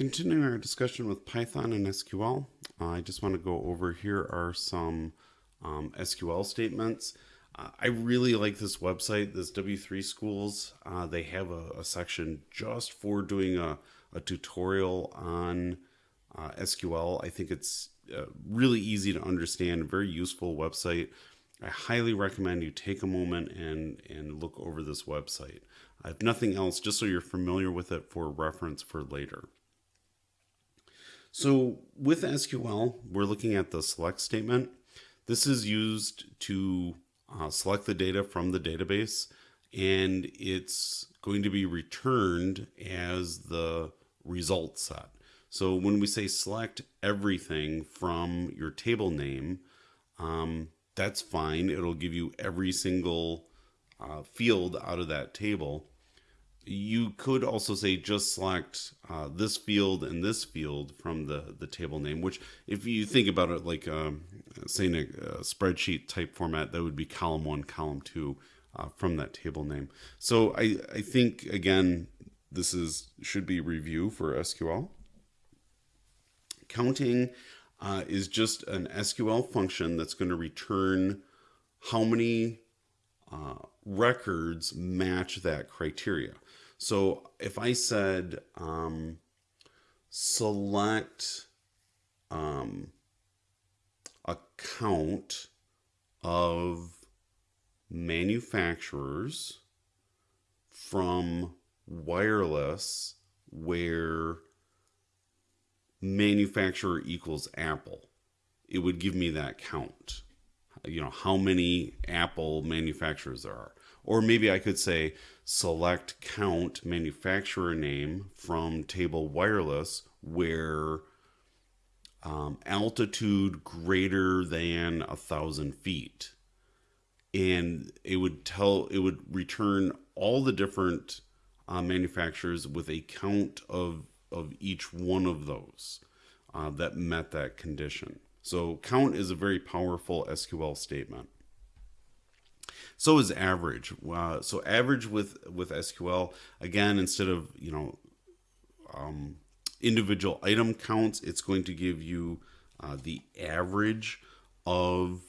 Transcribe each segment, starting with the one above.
Continuing our discussion with Python and SQL, uh, I just want to go over here are some um, SQL statements. Uh, I really like this website, this W3 Schools. Uh, they have a, a, section just for doing a, a tutorial on uh, SQL. I think it's uh, really easy to understand, very useful website. I highly recommend you take a moment and, and look over this website. if nothing else, just so you're familiar with it for reference for later. So with SQL, we're looking at the select statement. This is used to uh, select the data from the database and it's going to be returned as the result set. So when we say select everything from your table name, um, that's fine. It'll give you every single uh, field out of that table you could also say just select uh, this field and this field from the, the table name, which if you think about it like um, saying a, a, spreadsheet type format, that would be column one, column two uh, from that table name. So I, I think, again, this is should be review for SQL. Counting uh, is just an SQL function that's going to return how many uh, records match that criteria. So if I said um, select um, a count of manufacturers from wireless where manufacturer equals Apple, it would give me that count. You know, how many Apple manufacturers there are. Or maybe I could say select count manufacturer name from table wireless where um, altitude greater than a thousand feet. And it would tell, it would return all the different uh, manufacturers with a count of, of each one of those uh, that met that condition. So count is a very powerful SQL statement. So is average. Uh, so average with with SQL again, instead of you know um, individual item counts, it's going to give you uh, the average of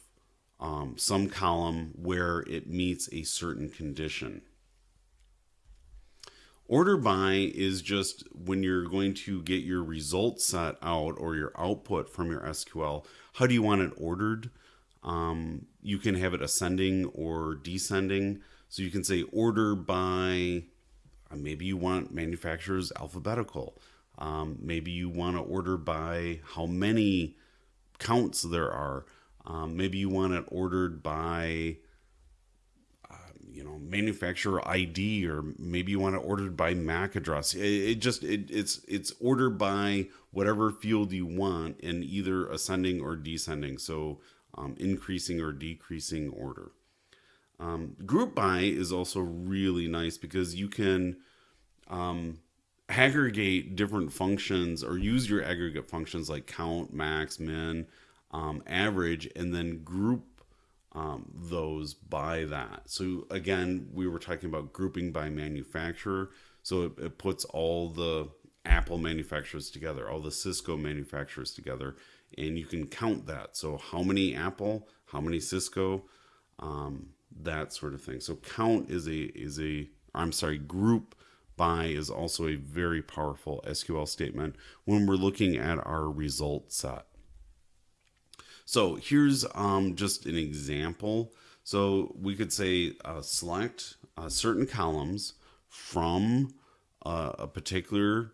um, some column where it meets a certain condition. Order by is just when you're going to get your result set out or your output from your SQL, how do you want it ordered? Um, you can have it ascending or descending. So you can say order by, uh, maybe you want manufacturers alphabetical. Um, maybe you want to order by how many counts there are. Um, maybe you want it ordered by, uh, you know, manufacturer ID, or maybe you want it ordered by MAC address. It, it just it, it's it's ordered by whatever field you want in either ascending or descending. So um, increasing or decreasing order. Um, group by is also really nice because you can um, aggregate different functions or use your aggregate functions like count, max, min, um, average, and then group um, those by that. So again, we were talking about grouping by manufacturer. So it, it puts all the Apple manufacturers together, all the Cisco manufacturers together, and you can count that. So how many Apple, how many Cisco, um, that sort of thing. So count is a is a I'm sorry, group by is also a very powerful SQL statement when we're looking at our result set. So here's um, just an example. So we could say uh, select uh, certain columns from uh, a particular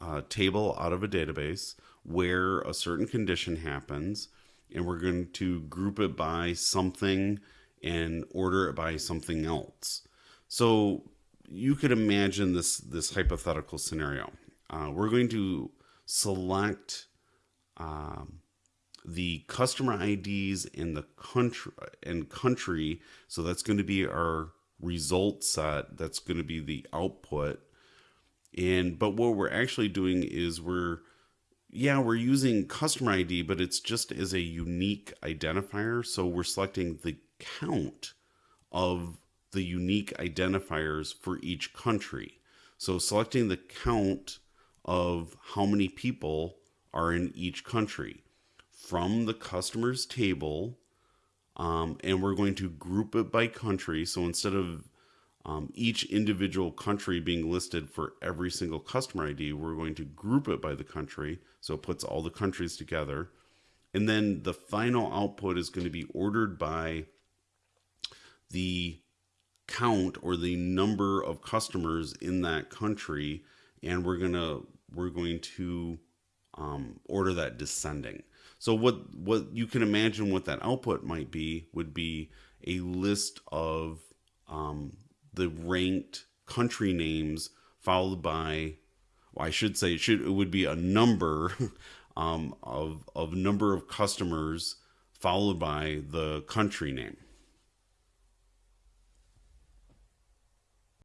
uh, table out of a database where a certain condition happens and we're going to group it by something and order it by something else. So you could imagine this this hypothetical scenario. Uh, we're going to select um, the customer IDs in the country and country. So that's going to be our result set. That's going to be the output. And but what we're actually doing is we're yeah, we're using customer ID, but it's just as a unique identifier. So we're selecting the count of the unique identifiers for each country. So selecting the count of how many people are in each country from the customer's table. Um, and we're going to group it by country. So instead of um, each individual country being listed for every single customer ID, we're going to group it by the country. So it puts all the countries together. And then the final output is going to be ordered by the count or the number of customers in that country. And we're going to, we're going to um, order that descending. So what, what you can imagine what that output might be would be a list of um, the ranked country names followed by well, I should say it should it would be a number um, of of number of customers followed by the country name.